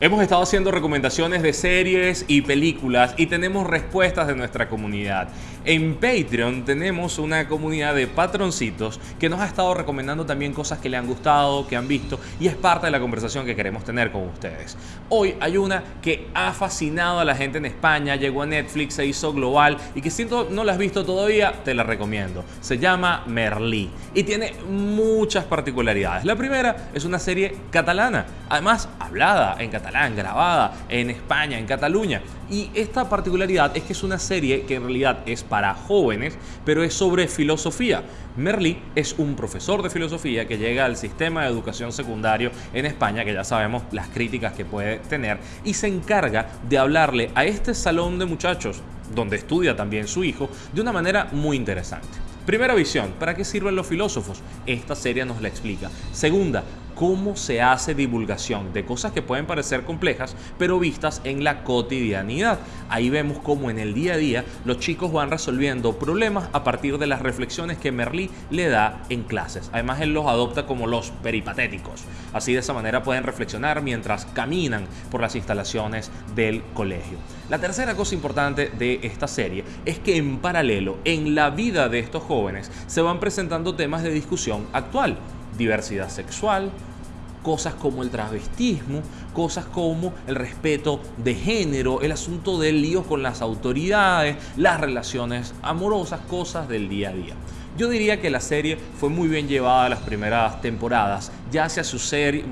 Hemos estado haciendo recomendaciones de series y películas y tenemos respuestas de nuestra comunidad. En Patreon tenemos una comunidad de patroncitos que nos ha estado recomendando también cosas que le han gustado, que han visto y es parte de la conversación que queremos tener con ustedes. Hoy hay una que ha fascinado a la gente en España, llegó a Netflix, se hizo global y que si no la has visto todavía, te la recomiendo. Se llama Merlí y tiene muchas particularidades. La primera es una serie catalana, además hablada en catalán grabada en España, en Cataluña. Y esta particularidad es que es una serie que en realidad es para jóvenes, pero es sobre filosofía. Merlí es un profesor de filosofía que llega al sistema de educación secundario en España, que ya sabemos las críticas que puede tener, y se encarga de hablarle a este salón de muchachos, donde estudia también su hijo, de una manera muy interesante. Primera visión, ¿para qué sirven los filósofos? Esta serie nos la explica. Segunda, cómo se hace divulgación de cosas que pueden parecer complejas, pero vistas en la cotidianidad. Ahí vemos cómo en el día a día los chicos van resolviendo problemas a partir de las reflexiones que Merlí le da en clases. Además, él los adopta como los peripatéticos. Así de esa manera pueden reflexionar mientras caminan por las instalaciones del colegio. La tercera cosa importante de esta serie es que en paralelo, en la vida de estos jóvenes, se van presentando temas de discusión actual diversidad sexual, cosas como el travestismo, cosas como el respeto de género, el asunto del lío con las autoridades, las relaciones amorosas, cosas del día a día. Yo diría que la serie fue muy bien llevada las primeras temporadas. Ya hacia su,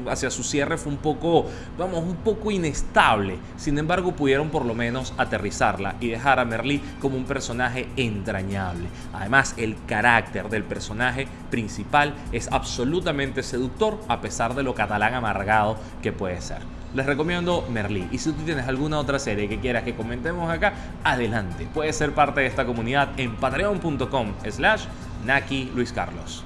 hacia su cierre fue un poco, vamos, un poco inestable. Sin embargo, pudieron por lo menos aterrizarla y dejar a Merlí como un personaje entrañable. Además, el carácter del personaje principal es absolutamente seductor a pesar de lo catalán amargado que puede ser les recomiendo Merlí. Y si tú tienes alguna otra serie que quieras que comentemos acá, adelante. Puedes ser parte de esta comunidad en patreon.com slash Naki Luis Carlos.